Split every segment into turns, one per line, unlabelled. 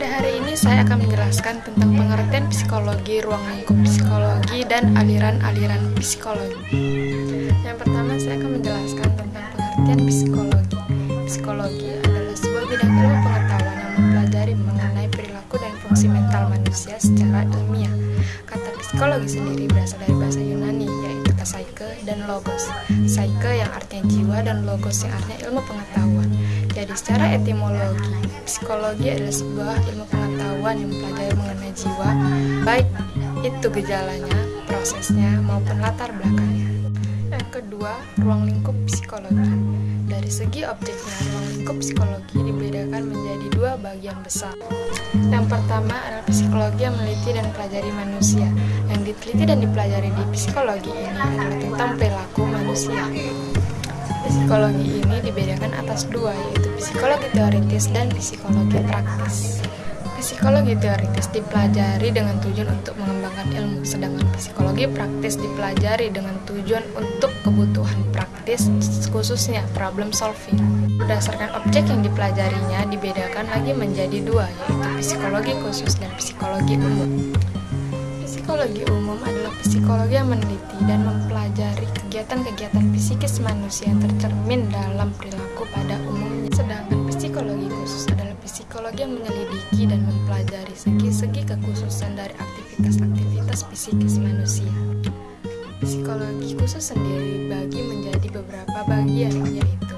Pada hari ini saya akan menjelaskan tentang pengertian psikologi, ruang lingkup psikologi, dan aliran-aliran psikologi. Yang pertama saya akan menjelaskan tentang pengertian psikologi. Psikologi adalah sebuah bidang ilmu pengetahuan yang mempelajari mengenai perilaku dan fungsi mental manusia secara ilmiah. Kata psikologi sendiri berasal dari bahasa Yunani, yaitu kata psyche dan logos. Psyche yang artinya jiwa dan logos yang artinya ilmu pengetahuan. Jadi secara etimologi, psikologi adalah sebuah ilmu pengetahuan yang mempelajari mengenai jiwa, baik itu gejalanya, prosesnya, maupun latar belakangnya. Yang kedua, ruang lingkup psikologi. Dari segi objeknya, ruang lingkup psikologi dibedakan menjadi dua bagian besar. Yang pertama adalah psikologi yang meneliti dan pelajari manusia. Yang diteliti dan dipelajari di psikologi ini adalah tentang perilaku manusia. Psikologi ini dibedakan atas dua, yaitu psikologi teoritis dan psikologi praktis. Psikologi teoritis dipelajari dengan tujuan untuk mengembangkan ilmu, sedangkan psikologi praktis dipelajari dengan tujuan untuk kebutuhan praktis, khususnya problem solving. Berdasarkan objek yang dipelajarinya dibedakan lagi menjadi dua, yaitu psikologi khusus dan psikologi umum. Psikologi umum adalah psikologi yang meneliti dan mempelajari kegiatan-kegiatan psikis manusia yang tercermin dalam perilaku pada umumnya. Sedangkan psikologi khusus adalah psikologi yang menyelidiki dan mempelajari segi-segi kekhususan dari aktivitas-aktivitas psikis manusia. Psikologi khusus sendiri dibagi menjadi beberapa bagian, yaitu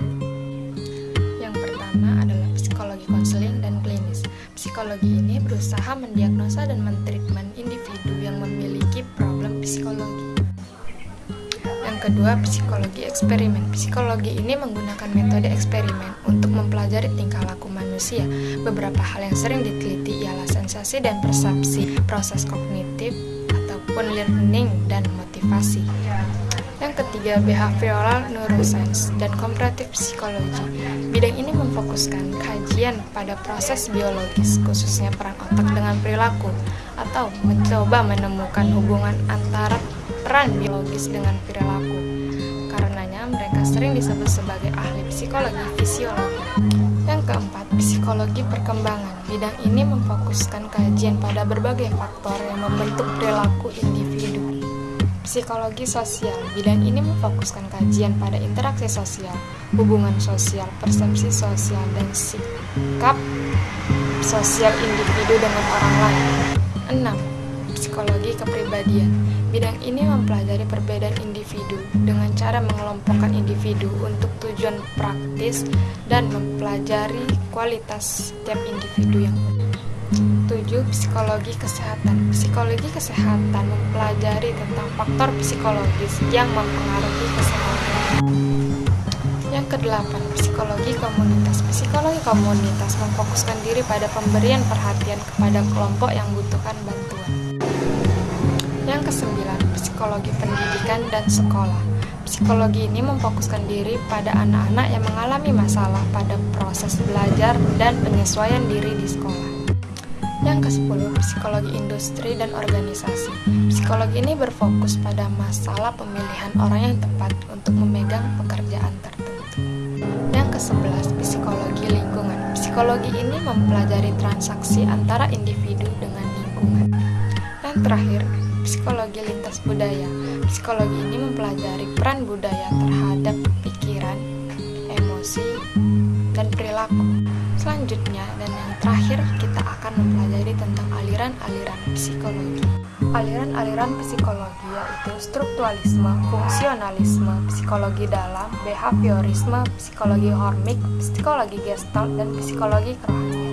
yang pertama adalah psikologi konseling dan klinis. Psikologi ini berusaha mendiagnosa dan mentreatment individu yang memiliki problem psikologi. Yang kedua, psikologi eksperimen. Psikologi ini menggunakan metode eksperimen untuk mempelajari tingkah laku manusia. Beberapa hal yang sering diteliti ialah sensasi dan persepsi, proses kognitif, ataupun learning dan motivasi. Yang ketiga, behavioral neuroscience dan comparative psychology. Bidang ini memfokuskan kajian pada proses biologis, khususnya peran otak dengan perilaku, atau mencoba menemukan hubungan antara peran biologis dengan perilaku. Karenanya, mereka sering disebut sebagai ahli psikologi fisiologi. Yang keempat, psikologi perkembangan. Bidang ini memfokuskan kajian pada berbagai faktor yang membentuk perilaku individu. Psikologi sosial. Bidang ini memfokuskan kajian pada interaksi sosial, hubungan sosial, persepsi sosial, dan sikap sosial individu dengan orang lain. 6. Psikologi kepribadian. Bidang ini mempelajari perbedaan individu dengan cara mengelompokkan individu untuk tujuan praktis dan mempelajari kualitas setiap individu yang unik. 7. Psikologi kesehatan. Psikologi kesehatan mempelajari tentang faktor psikologis yang mempengaruhi kesehatan. Yang kedelapan, psikologi komunitas. Psikologi komunitas memfokuskan diri pada pemberian perhatian kepada kelompok yang membutuhkan bantuan. Yang kesembilan, psikologi pendidikan dan sekolah. Psikologi ini memfokuskan diri pada anak-anak yang mengalami masalah pada proses belajar dan penyesuaian diri di sekolah. Yang ke-10, psikologi industri dan organisasi. Psikologi ini berfokus pada masalah pemilihan orang yang tepat untuk memegang pekerjaan tertentu. Yang ke-11, psikologi lingkungan. Psikologi ini mempelajari transaksi antara individu dengan lingkungan. Yang terakhir, psikologi lintas budaya. Psikologi ini mempelajari peran budaya terhadap pikiran, emosi, dan perilaku. Selanjutnya dan yang terakhir kita akan mempelajari tentang aliran-aliran psikologi. Aliran-aliran psikologi yaitu strukturalisme, fungsionalisme, psikologi dalam, behaviorisme, psikologi hormik, psikologi gestalt, dan psikologi kerohanian.